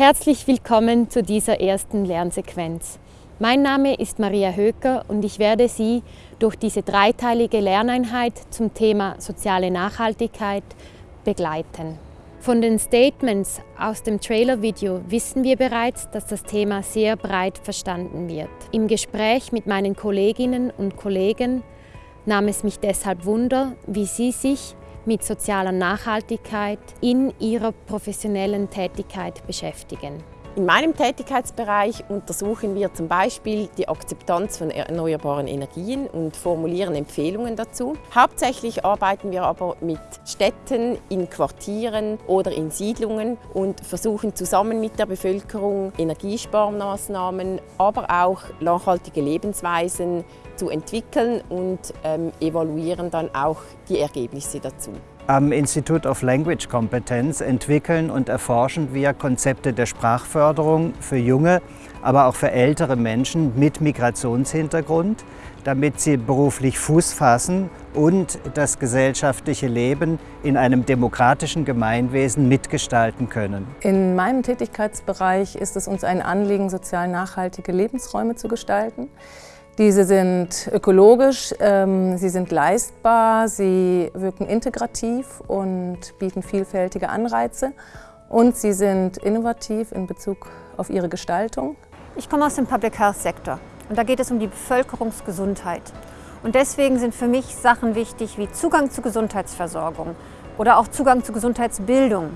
Herzlich willkommen zu dieser ersten Lernsequenz. Mein Name ist Maria Höker und ich werde Sie durch diese dreiteilige Lerneinheit zum Thema soziale Nachhaltigkeit begleiten. Von den Statements aus dem Trailer-Video wissen wir bereits, dass das Thema sehr breit verstanden wird. Im Gespräch mit meinen Kolleginnen und Kollegen nahm es mich deshalb Wunder, wie Sie sich mit sozialer Nachhaltigkeit in ihrer professionellen Tätigkeit beschäftigen. In meinem Tätigkeitsbereich untersuchen wir zum Beispiel die Akzeptanz von erneuerbaren Energien und formulieren Empfehlungen dazu. Hauptsächlich arbeiten wir aber mit Städten, in Quartieren oder in Siedlungen und versuchen zusammen mit der Bevölkerung Energiesparmaßnahmen, aber auch nachhaltige Lebensweisen zu entwickeln und ähm, evaluieren dann auch die Ergebnisse dazu. Am Institute of Language Competence entwickeln und erforschen wir Konzepte der Sprachförderung für junge, aber auch für ältere Menschen mit Migrationshintergrund, damit sie beruflich Fuß fassen und das gesellschaftliche Leben in einem demokratischen Gemeinwesen mitgestalten können. In meinem Tätigkeitsbereich ist es uns ein Anliegen, sozial nachhaltige Lebensräume zu gestalten. Diese sind ökologisch, ähm, sie sind leistbar, sie wirken integrativ und bieten vielfältige Anreize und sie sind innovativ in Bezug auf ihre Gestaltung. Ich komme aus dem Public Health Sektor und da geht es um die Bevölkerungsgesundheit. Und deswegen sind für mich Sachen wichtig wie Zugang zu Gesundheitsversorgung oder auch Zugang zu Gesundheitsbildung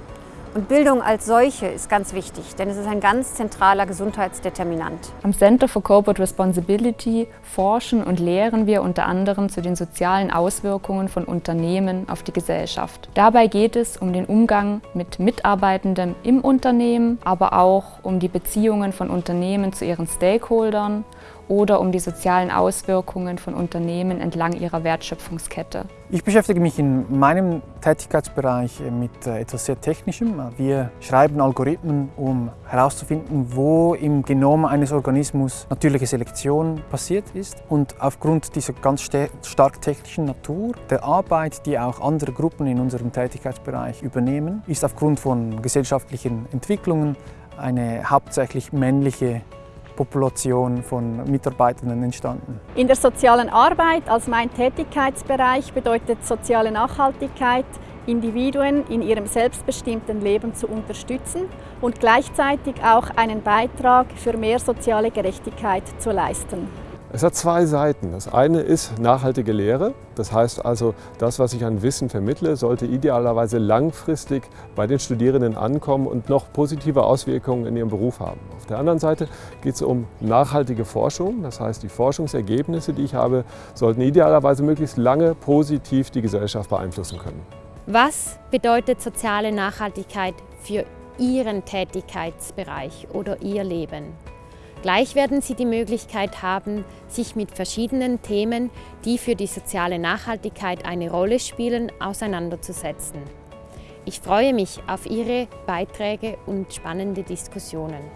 und Bildung als solche ist ganz wichtig, denn es ist ein ganz zentraler Gesundheitsdeterminant. Am Center for Corporate Responsibility forschen und lehren wir unter anderem zu den sozialen Auswirkungen von Unternehmen auf die Gesellschaft. Dabei geht es um den Umgang mit Mitarbeitenden im Unternehmen, aber auch um die Beziehungen von Unternehmen zu ihren Stakeholdern oder um die sozialen Auswirkungen von Unternehmen entlang ihrer Wertschöpfungskette. Ich beschäftige mich in meinem Tätigkeitsbereich mit äh, etwas sehr Technischem. Wir schreiben Algorithmen, um herauszufinden, wo im Genom eines Organismus natürliche Selektion passiert ist. Und aufgrund dieser ganz stark technischen Natur, der Arbeit, die auch andere Gruppen in unserem Tätigkeitsbereich übernehmen, ist aufgrund von gesellschaftlichen Entwicklungen eine hauptsächlich männliche Population von Mitarbeitenden entstanden. In der sozialen Arbeit als mein Tätigkeitsbereich bedeutet soziale Nachhaltigkeit, Individuen in ihrem selbstbestimmten Leben zu unterstützen und gleichzeitig auch einen Beitrag für mehr soziale Gerechtigkeit zu leisten. Es hat zwei Seiten. Das eine ist nachhaltige Lehre. Das heißt also, das, was ich an Wissen vermittle, sollte idealerweise langfristig bei den Studierenden ankommen und noch positive Auswirkungen in ihrem Beruf haben. Auf der anderen Seite geht es um nachhaltige Forschung. Das heißt, die Forschungsergebnisse, die ich habe, sollten idealerweise möglichst lange positiv die Gesellschaft beeinflussen können. Was bedeutet soziale Nachhaltigkeit für Ihren Tätigkeitsbereich oder Ihr Leben? Gleich werden Sie die Möglichkeit haben, sich mit verschiedenen Themen, die für die soziale Nachhaltigkeit eine Rolle spielen, auseinanderzusetzen. Ich freue mich auf Ihre Beiträge und spannende Diskussionen.